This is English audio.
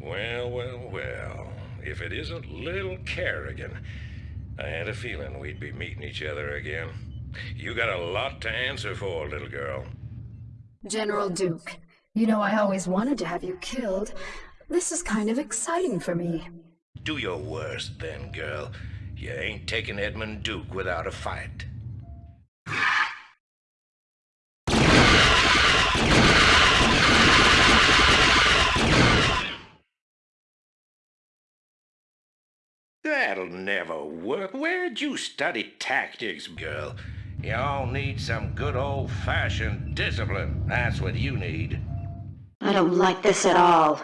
Well, well, well. If it isn't little Kerrigan. I had a feeling we'd be meeting each other again. You got a lot to answer for, little girl. General Duke, you know I always wanted to have you killed. This is kind of exciting for me. Do your worst, then, girl. You ain't taking Edmund Duke without a fight. That'll never work. Where'd you study tactics, girl? Y'all need some good old-fashioned discipline. That's what you need. I don't like this at all.